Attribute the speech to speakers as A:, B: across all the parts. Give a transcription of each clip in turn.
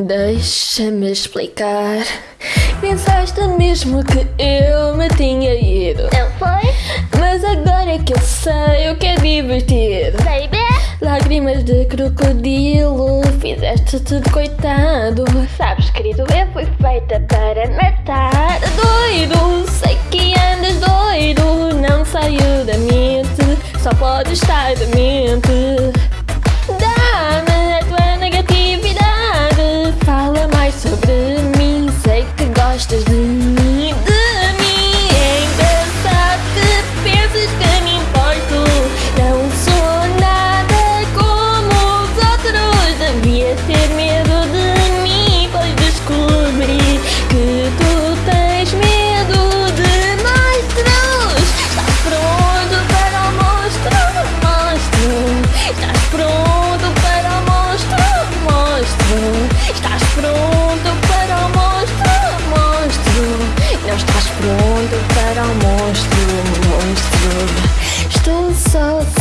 A: Deixa-me explicar. Pensaste mesmo que eu me tinha ido.
B: Não foi?
A: Mas agora é que eu sei o que é divertido.
B: Baby?
A: Lágrimas de crocodilo, fizeste-te de coitado.
B: Sabes, querido, eu fui feita para matar.
A: Doido, sei que andas doido. Não saiu da mente, só pode estar da mente.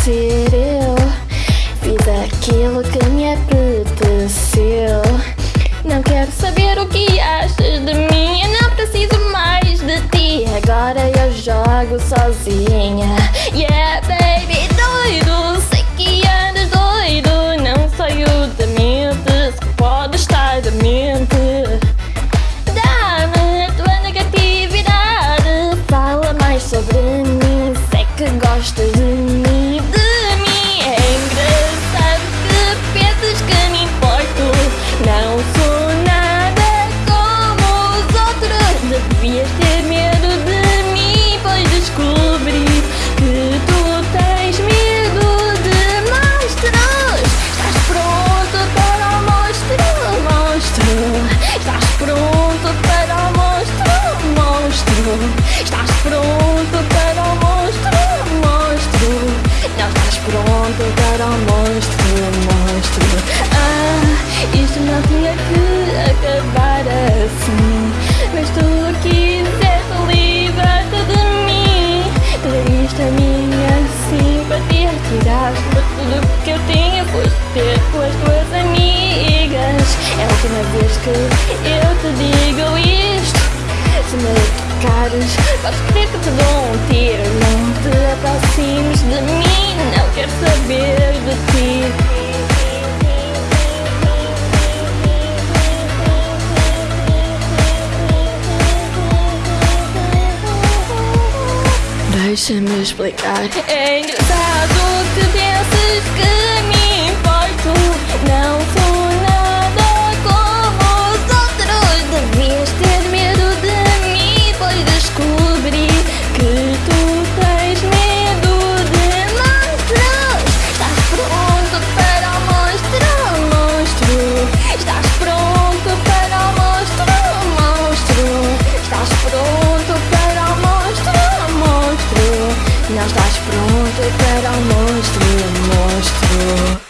A: Ser eu. Fiz aquilo que me apeteceu. Não quero saber o que achas de mim. Eu não preciso mais de ti. Agora eu jogo sozinha. Medo de mim, pois descobri que tu tens medo de monstros. Estás pronto para o monstro? Monstro. Estás pronto para o monstro? Monstro. Estás pronto para o monstro? Monstro. Não estás pronto para o monstro? Monstro. Ah, isto não tinha que Tiraste tudo que eu tinha. Foste ter com as tuas amigas. É a última vez que eu te digo isto. Se me tocares, podes crer que te dou um tiro. Não te aproximes de mim. Não quero saber Deixa-me explicar. É engraçado que penses já estás pronto para o monstro, monstro.